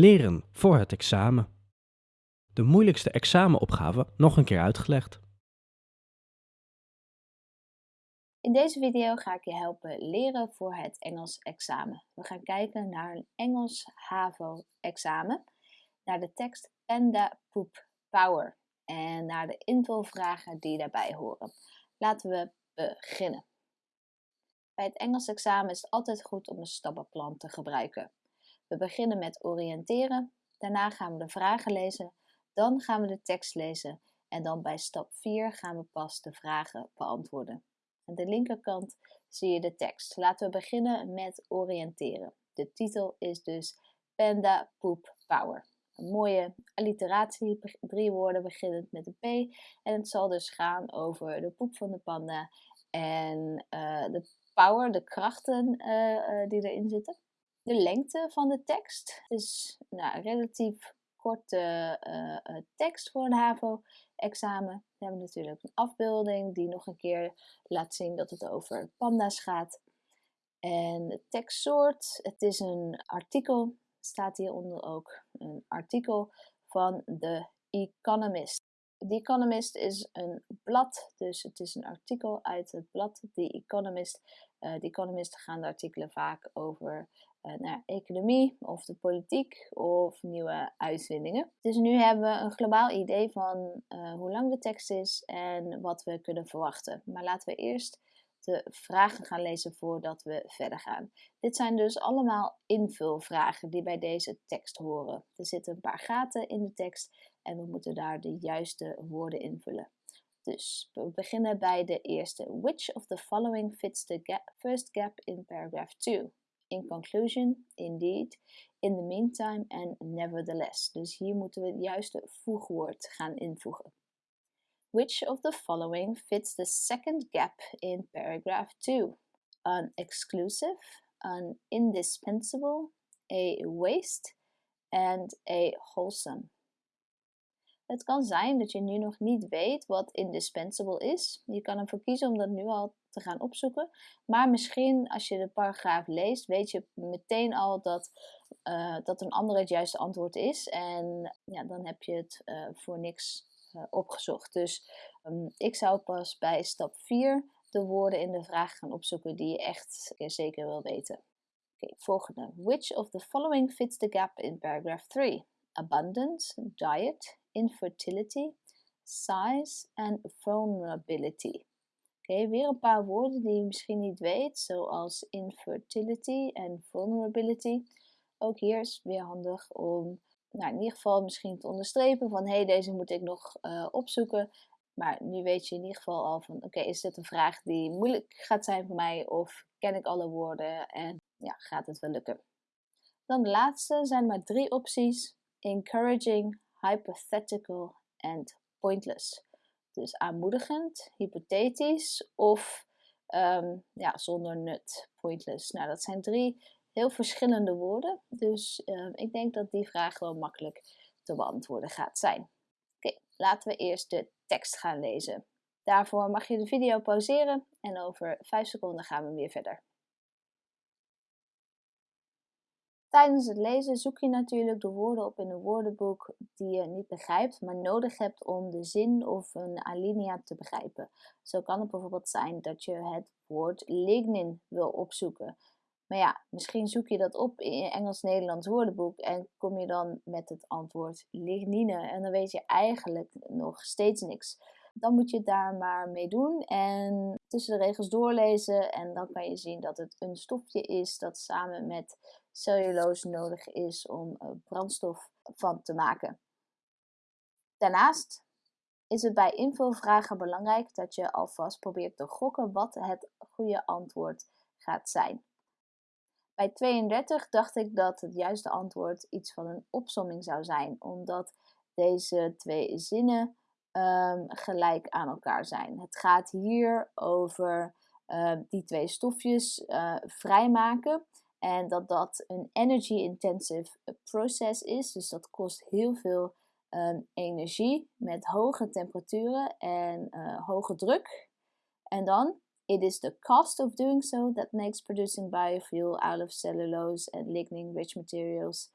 Leren voor het examen. De moeilijkste examenopgave nog een keer uitgelegd. In deze video ga ik je helpen leren voor het Engels examen. We gaan kijken naar een Engels HAVO examen, naar de tekst Panda Poop Power en naar de invulvragen die daarbij horen. Laten we beginnen. Bij het Engels examen is het altijd goed om een stappenplan te gebruiken. We beginnen met oriënteren, daarna gaan we de vragen lezen, dan gaan we de tekst lezen en dan bij stap 4 gaan we pas de vragen beantwoorden. Aan de linkerkant zie je de tekst. Laten we beginnen met oriënteren. De titel is dus Panda Poop Power. Een mooie alliteratie, drie woorden beginnend met een P. En het zal dus gaan over de poep van de panda en uh, de power, de krachten uh, die erin zitten. De lengte van de tekst is nou, relatief korte uh, tekst voor een HAVO-examen. We hebben natuurlijk een afbeelding die nog een keer laat zien dat het over panda's gaat. En de tekstsoort, het is een artikel, staat hieronder ook een artikel van The Economist. The Economist is een blad, dus het is een artikel uit het blad The Economist. Uh, The Economist gaan de artikelen vaak over naar economie of de politiek of nieuwe uitvindingen. Dus nu hebben we een globaal idee van uh, hoe lang de tekst is en wat we kunnen verwachten. Maar laten we eerst de vragen gaan lezen voordat we verder gaan. Dit zijn dus allemaal invulvragen die bij deze tekst horen. Er zitten een paar gaten in de tekst en we moeten daar de juiste woorden invullen. Dus we beginnen bij de eerste. Which of the following fits the gap, first gap in paragraph 2? In conclusion, indeed, in the meantime and nevertheless. Dus hier moeten we het juiste voegwoord gaan invoegen. Which of the following fits the second gap in paragraph 2? An exclusive, an indispensable, a waste, and a wholesome. Het kan zijn dat je nu nog niet weet wat indispensable is. Je kan ervoor kiezen om dat nu al te gaan opzoeken. Maar misschien als je de paragraaf leest, weet je meteen al dat, uh, dat een ander het juiste antwoord is. En ja, dan heb je het uh, voor niks uh, opgezocht. Dus um, ik zou pas bij stap 4 de woorden in de vraag gaan opzoeken die je echt zeker wil weten. Okay, volgende. Which of the following fits the gap in paragraph 3? Abundance, diet, infertility, size and vulnerability. Oké, weer een paar woorden die je misschien niet weet, zoals infertility en vulnerability. Ook hier is weer handig om nou, in ieder geval misschien te onderstrepen van hé, hey, deze moet ik nog uh, opzoeken. Maar nu weet je in ieder geval al van oké, is dit een vraag die moeilijk gaat zijn voor mij of ken ik alle woorden en ja, gaat het wel lukken. Dan de laatste zijn maar drie opties. Encouraging, hypothetical en pointless. Dus aanmoedigend, hypothetisch of um, ja, zonder nut, pointless. Nou, dat zijn drie heel verschillende woorden. Dus um, ik denk dat die vraag wel makkelijk te beantwoorden gaat zijn. Oké, laten we eerst de tekst gaan lezen. Daarvoor mag je de video pauzeren en over 5 seconden gaan we weer verder. Tijdens het lezen zoek je natuurlijk de woorden op in een woordenboek die je niet begrijpt, maar nodig hebt om de zin of een alinea te begrijpen. Zo kan het bijvoorbeeld zijn dat je het woord lignin wil opzoeken. Maar ja, misschien zoek je dat op in je Engels-Nederlands woordenboek en kom je dan met het antwoord lignine en dan weet je eigenlijk nog steeds niks. Dan moet je daar maar mee doen en tussen de regels doorlezen en dan kan je zien dat het een stofje is dat samen met cellulose nodig is om eh, brandstof van te maken. Daarnaast is het bij invulvragen belangrijk dat je alvast probeert te gokken wat het goede antwoord gaat zijn. Bij 32 dacht ik dat het juiste antwoord iets van een opsomming zou zijn, omdat deze twee zinnen um, gelijk aan elkaar zijn. Het gaat hier over uh, die twee stofjes uh, vrijmaken en dat dat een energy-intensive process is. Dus dat kost heel veel um, energie met hoge temperaturen en uh, hoge druk. En dan, it is the cost of doing so that makes producing biofuel out of cellulose and lignin-rich materials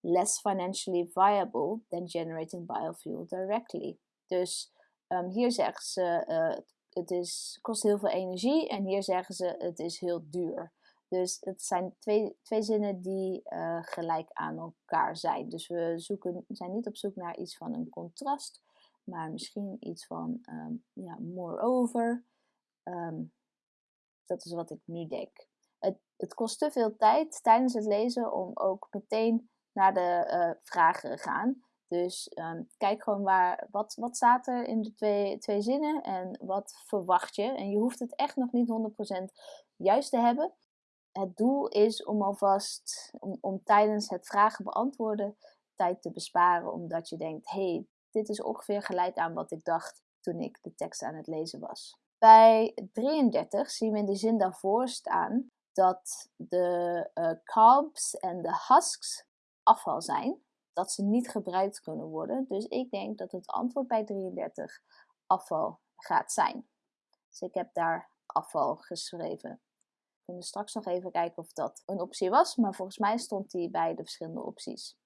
less financially viable than generating biofuel directly. Dus um, hier zeggen ze uh, het is, kost heel veel energie en hier zeggen ze het is heel duur. Dus het zijn twee, twee zinnen die uh, gelijk aan elkaar zijn. Dus we zoeken, zijn niet op zoek naar iets van een contrast, maar misschien iets van um, ja, moreover. Um, dat is wat ik nu denk. Het, het kost te veel tijd tijdens het lezen om ook meteen naar de uh, vragen te gaan. Dus um, kijk gewoon waar, wat, wat staat er in de twee, twee zinnen en wat verwacht je. En je hoeft het echt nog niet 100% juist te hebben. Het doel is om alvast, om, om tijdens het vragen beantwoorden, tijd te besparen. Omdat je denkt, hey, dit is ongeveer gelijk aan wat ik dacht toen ik de tekst aan het lezen was. Bij 33 zien we in de zin daarvoor staan dat de uh, carbs en de husks afval zijn dat ze niet gebruikt kunnen worden. Dus ik denk dat het antwoord bij 33 afval gaat zijn. Dus ik heb daar afval geschreven. We kunnen straks nog even kijken of dat een optie was, maar volgens mij stond die bij de verschillende opties.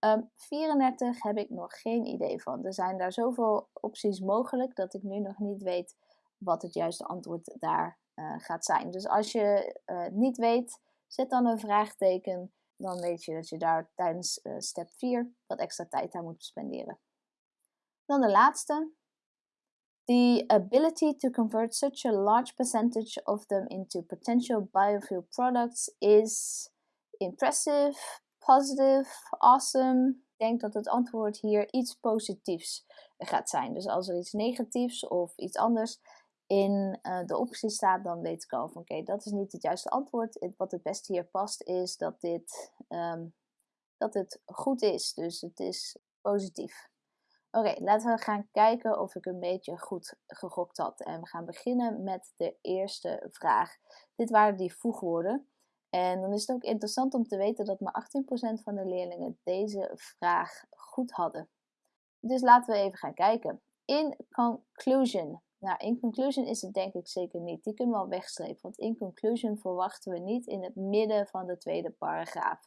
Um, ehm, 34 heb ik nog geen idee van. Er zijn daar zoveel opties mogelijk dat ik nu nog niet weet wat het juiste antwoord daar uh, gaat zijn. Dus als je uh, niet weet, zet dan een vraagteken dan weet je dat je daar tijdens uh, step 4 wat extra tijd aan moet spenderen. Dan de laatste. The ability to convert such a large percentage of them into potential biofuel products is impressive, positive, awesome. Ik denk dat het antwoord hier iets positiefs gaat zijn. Dus als er iets negatiefs of iets anders in uh, de optie staat, dan weet ik al van oké, dat is niet het juiste antwoord. wat het beste hier past is dat dit um, dat het goed is. Dus het is positief. Oké, laten we gaan kijken of ik een beetje goed gegokt had. En we gaan beginnen met de eerste vraag. Dit waren die voegwoorden. En dan is het ook interessant om te weten dat maar 18% van de leerlingen deze vraag goed hadden. Dus laten we even gaan kijken. In conclusion nou, in conclusion is het denk ik zeker niet. Die kunnen we al wegstrepen. Want in conclusion verwachten we niet in het midden van de tweede paragraaf.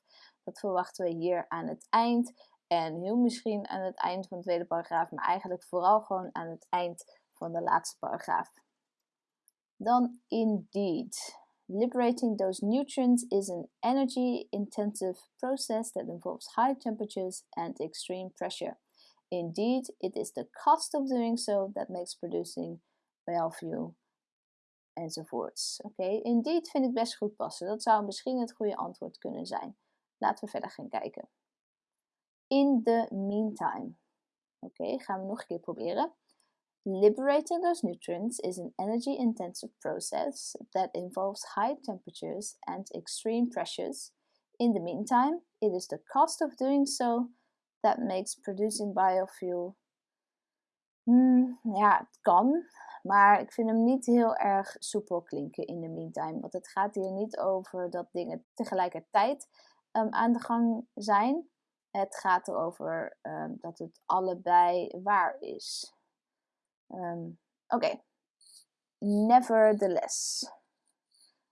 Dat verwachten we hier aan het eind. En heel misschien aan het eind van de tweede paragraaf. Maar eigenlijk vooral gewoon aan het eind van de laatste paragraaf. Dan indeed. Liberating those nutrients is an energy intensive process that involves high temperatures and extreme pressure. Indeed, it is the cost of doing so that makes producing value enzovoorts. Oké, indeed vind ik best goed passen. Dat zou misschien het goede antwoord kunnen zijn. Laten we verder gaan kijken. In the meantime. Oké, gaan we nog een keer proberen. Liberating those nutrients is an energy intensive process that involves high temperatures and extreme pressures. In the meantime, it is the cost of doing so that makes producing biofuel. Hmm, ja, het kan, maar ik vind hem niet heel erg soepel klinken in de meantime. Want het gaat hier niet over dat dingen tegelijkertijd um, aan de gang zijn. Het gaat erover um, dat het allebei waar is. Um, Oké. Nevertheless.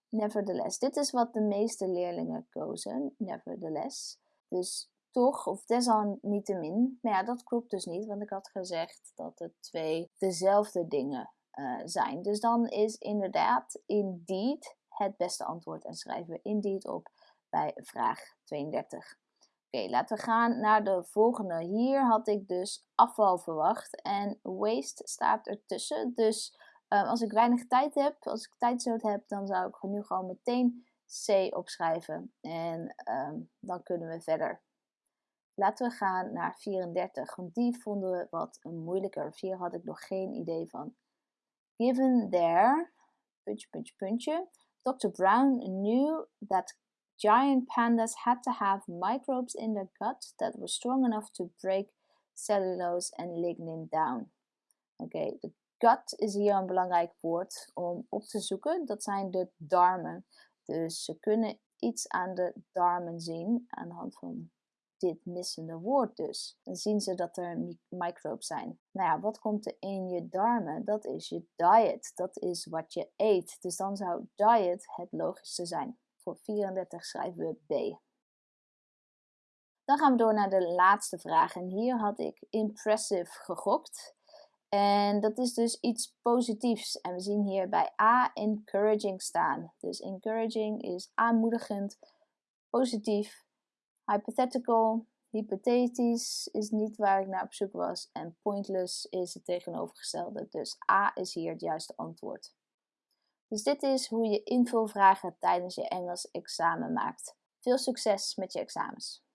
Nevertheless. Dit is wat de meeste leerlingen kozen. Nevertheless. Dus toch, of desalniettemin. Maar ja, dat klopt dus niet, want ik had gezegd dat het twee dezelfde dingen uh, zijn. Dus dan is inderdaad indeed het beste antwoord en schrijven we indeed op bij vraag 32. Oké, laten we gaan naar de volgende. Hier had ik dus afval verwacht en waste staat ertussen. Dus uh, als ik weinig tijd heb, als ik tijdzoot heb, dan zou ik nu gewoon meteen C opschrijven. En um, dan kunnen we verder. Laten we gaan naar 34, want die vonden we wat moeilijker. Hier had ik nog geen idee van. Given their puntje, puntje, puntje, Dr. Brown knew that giant pandas had to have microbes in their gut that were strong enough to break cellulose and lignin down. Oké, de gut is hier een belangrijk woord om op te zoeken. Dat zijn de darmen. Dus ze kunnen iets aan de darmen zien aan de hand van dit missende woord dus. Dan zien ze dat er microbes zijn. Nou ja, wat komt er in je darmen? Dat is je diet. Dat is wat je eet. Dus dan zou diet het logischste zijn. Voor 34 schrijven we B. Dan gaan we door naar de laatste vraag. En hier had ik impressive gegokt. En dat is dus iets positiefs. En we zien hier bij A encouraging staan. Dus encouraging is aanmoedigend, positief, hypothetical, hypothetisch is niet waar ik naar op zoek was. En pointless is het tegenovergestelde. Dus A is hier het juiste antwoord. Dus dit is hoe je invulvragen tijdens je Engels examen maakt. Veel succes met je examens!